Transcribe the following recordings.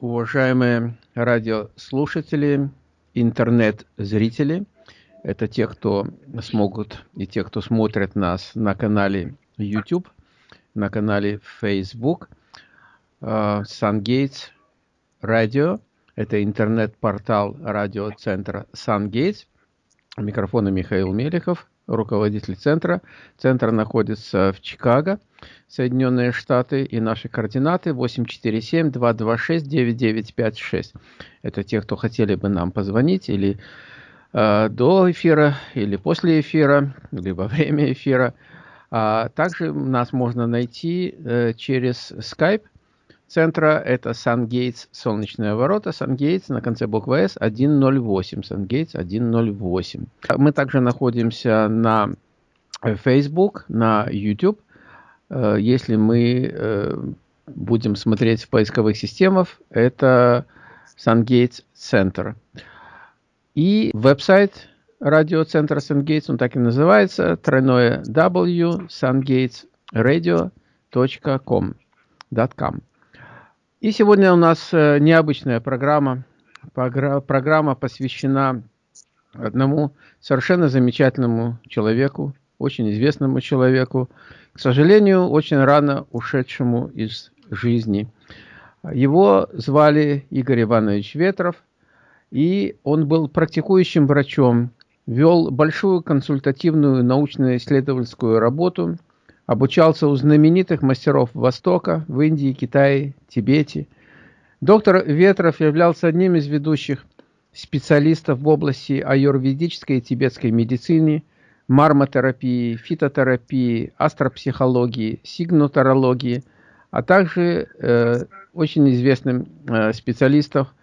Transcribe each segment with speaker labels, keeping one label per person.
Speaker 1: уважаемые радиослушатели, интернет-зрители. Это те, кто смогут, и те, кто смотрят нас на канале YouTube, на канале Facebook, SunGates Radio. Это интернет-портал радиоцентра SunGates. Микрофона Михаил Мелехов, руководитель центра. Центр находится в Чикаго. Соединенные Штаты и наши координаты 847-226-9956. Это те, кто хотели бы нам позвонить или э, до эфира, или после эфира, или во время эфира. А также нас можно найти э, через Skype центра. Это SunGates, Солнечные ворота. SunGates на конце буквы S 108. SunGates 108. Мы также находимся на Facebook, на YouTube Э, если мы э, будем смотреть в поисковых системах, это SunGates Center. И веб-сайт радиоцентра SunGates, он так и называется, тройное w sungatesradio.com. И сегодня у нас э, необычная программа. Программа посвящена одному совершенно замечательному человеку, очень известному человеку, к сожалению, очень рано ушедшему из жизни. Его звали Игорь Иванович Ветров, и он был практикующим врачом, вел большую консультативную научно-исследовательскую работу, обучался у знаменитых мастеров Востока в Индии, Китае, Тибете. Доктор Ветров являлся одним из ведущих специалистов в области аюрведической и тибетской медицины – мармотерапии, фитотерапии, астропсихологии, сигнотарологии, а также э, очень известным э, специалистов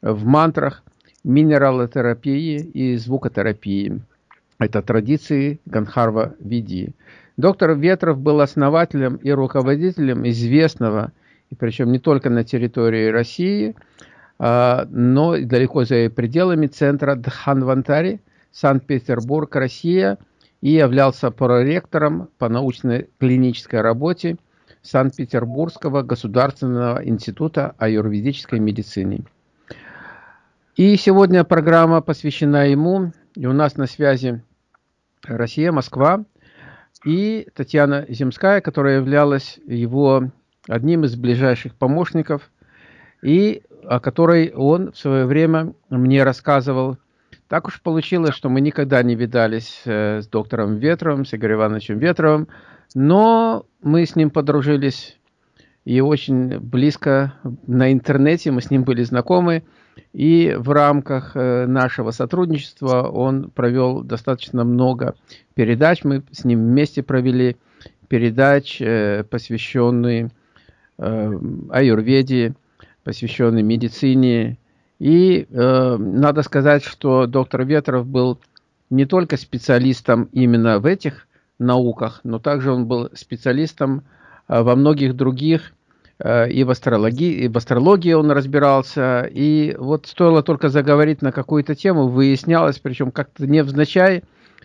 Speaker 1: в мантрах, минералотерапии и звукотерапии. Это традиции Ганхарва Види. Доктор Ветров был основателем и руководителем известного, и причем не только на территории России, э, но и далеко за пределами центра Дханвантари, Санкт-Петербург, Россия – и являлся проректором по научной клинической работе Санкт-Петербургского государственного института аюрведической медицины. И сегодня программа посвящена ему, и у нас на связи Россия, Москва, и Татьяна Земская, которая являлась его одним из ближайших помощников, и о которой он в свое время мне рассказывал так уж получилось, что мы никогда не видались э, с доктором Ветровым, с Игорем Ивановичем Ветровым, но мы с ним подружились и очень близко на интернете мы с ним были знакомы. И в рамках э, нашего сотрудничества он провел достаточно много передач. Мы с ним вместе провели передач, э, посвященные аюрведе, посвященные медицине, и э, надо сказать, что доктор Ветров был не только специалистом именно в этих науках, но также он был специалистом э, во многих других, э, и в астрологии, и в астрологии он разбирался. И вот стоило только заговорить на какую-то тему, выяснялось, причем как-то невзначай,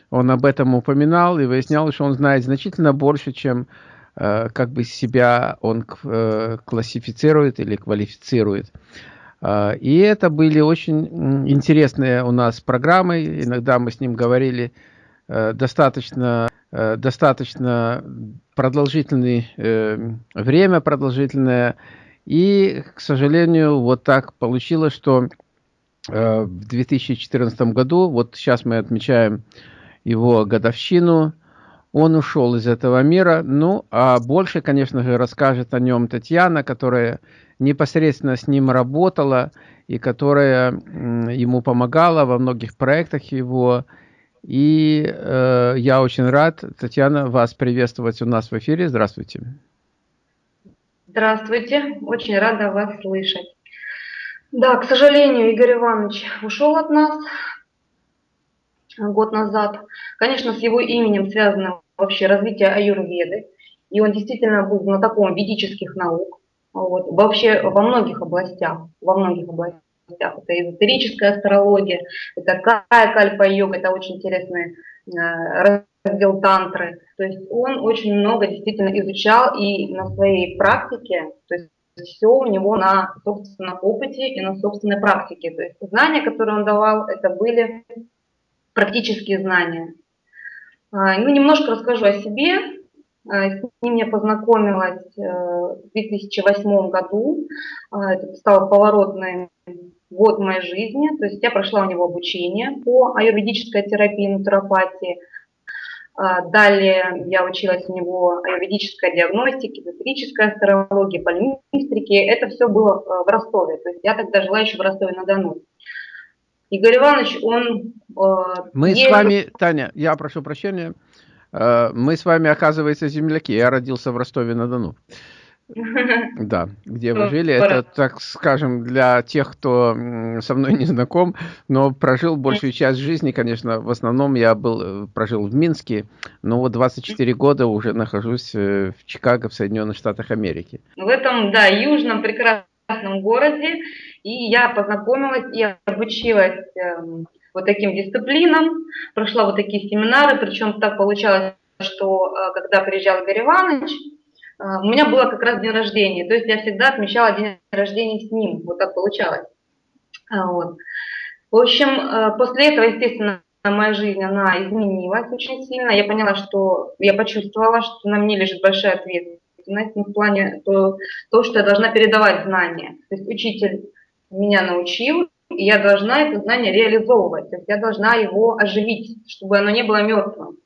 Speaker 1: он об этом упоминал, и выяснялось, что он знает значительно больше, чем э, как бы себя он э, классифицирует или квалифицирует. И это были очень интересные у нас программы. Иногда мы с ним говорили э, достаточно, э, достаточно продолжительное э, время, продолжительное. И, к сожалению, вот так получилось, что в 2014 году, вот сейчас мы отмечаем его годовщину, он ушел из этого мира. Ну, а больше, конечно же, расскажет о нем Татьяна, которая непосредственно с ним работала и которая ему помогала во многих проектах его. И э, я очень рад, Татьяна, вас приветствовать у нас в эфире. Здравствуйте.
Speaker 2: Здравствуйте, очень рада вас слышать. Да, к сожалению, Игорь Иванович ушел от нас год назад. Конечно, с его именем связано вообще развитие аюрведы, и он действительно был знатоком ведических наук. Вот. Вообще во многих областях, во многих областях. Это эзотерическая астрология, это кая кальпа-йога, это очень интересный э, раздел тантры. То есть он очень много действительно изучал и на своей практике, то есть все у него на собственном опыте и на собственной практике. То есть знания, которые он давал, это были практические знания. А, ну, немножко расскажу о себе. А, с ним я познакомилась э, в 2008 году. А, это стал поворотный год моей жизни. То есть я прошла у него обучение по аюрведической терапии, натуропатии. Далее я училась у него аюрведической диагностике, эзотерической астрологии, пальмистрике. Это все было в Ростове. То есть я тогда жила еще в Ростове-на-Дону.
Speaker 1: Игорь Иванович, он... Э, мы есть... с вами, Таня, я прошу прощения, э, мы с вами, оказывается, земляки. Я родился в Ростове-на-Дону. Да, где вы жили. Это, так скажем, для тех, кто со мной не знаком, но прожил большую часть жизни, конечно, в основном я был, э, прожил в Минске, но вот 24 года уже нахожусь в Чикаго, в Соединенных Штатах Америки.
Speaker 2: В этом, да, южном прекрасном городе и я познакомилась и обучилась эм, вот таким дисциплинам, прошла вот такие семинары, причем так получалось, что э, когда приезжал Игорь Иванович, э, у меня было как раз день рождения, то есть я всегда отмечала день рождения с ним, вот так получалось. А, вот. В общем, э, после этого, естественно, моя жизнь, она изменилась очень сильно. Я поняла, что я почувствовала, что на мне лежит большая ответственность, ну, в плане то, то, что я должна передавать знания. То есть учитель меня научил, и я должна это знание реализовывать, то есть я должна его оживить, чтобы оно не было мертвым.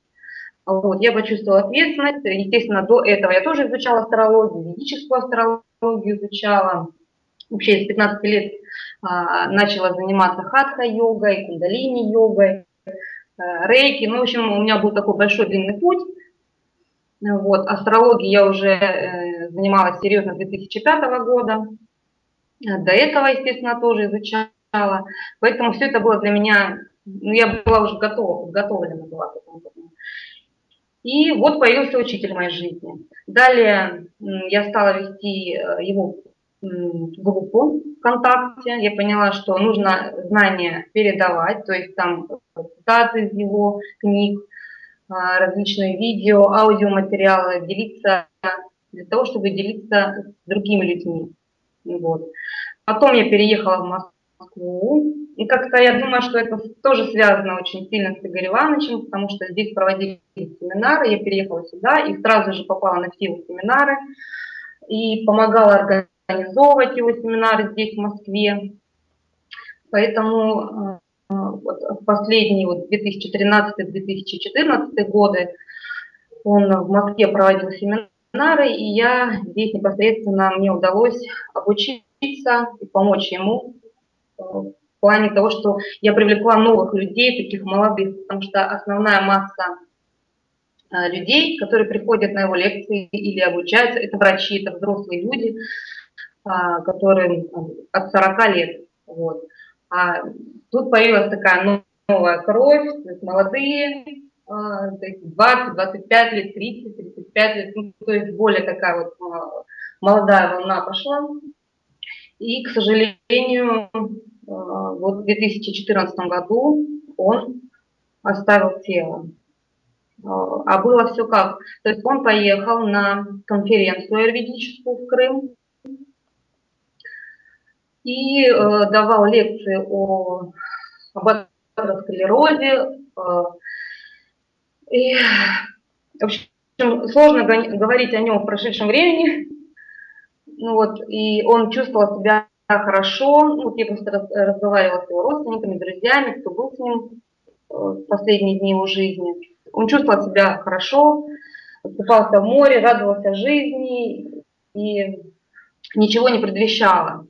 Speaker 2: Вот, я почувствовала ответственность, естественно, до этого я тоже изучала астрологию, ведическую астрологию изучала, вообще с 15 лет а, начала заниматься хатха-йогой, кундалини-йогой, а, рейки, ну, в общем, у меня был такой большой длинный путь, вот, астрологией я уже э, занималась серьезно с 2005 года, до этого, естественно, тоже изучала. Поэтому все это было для меня, ну, я была уже готова, подготовлена была к этому. И вот появился учитель моей жизни. Далее я стала вести э, его группу ВКонтакте. Я поняла, что нужно знания передавать, то есть там цитаты из его книг, а, различные видео, аудиоматериалы, делиться для того, чтобы делиться с другими людьми. Вот. Потом я переехала в Москву. И как-то я думаю, что это тоже связано очень сильно с Игорем Ивановичем, потому что здесь проводили семинары, я переехала сюда и сразу же попала на все семинары и помогала организовывать его семинары здесь, в Москве. Поэтому э, вот в последние вот 2013-2014 годы он в Москве проводил семинары, и я здесь непосредственно мне удалось обучиться и помочь ему в плане того, что я привлекла новых людей, таких молодых, потому что основная масса э, людей, которые приходят на его лекции или обучаются, это врачи, это взрослые люди, а, которые от 40 лет. Вот. А тут появилась такая новая кровь, то есть молодые, 20, а, 25 лет, 30, 35 лет, ну, то есть более такая вот а, молодая волна пошла. И, к сожалению, вот в 2014 году он оставил тело. А было все как? То есть он поехал на конференцию аюрведическую в Крым и э, давал лекции о, об атеросклерозе, э, и, в общем, сложно говорить о нем в прошедшем времени. Ну вот, и он чувствовал себя хорошо. Ну, я просто разговаривала с его родственниками, друзьями, кто был с ним э, в последние дни его жизни. Он чувствовал себя хорошо, купался в море, радовался жизни и ничего не предвещало.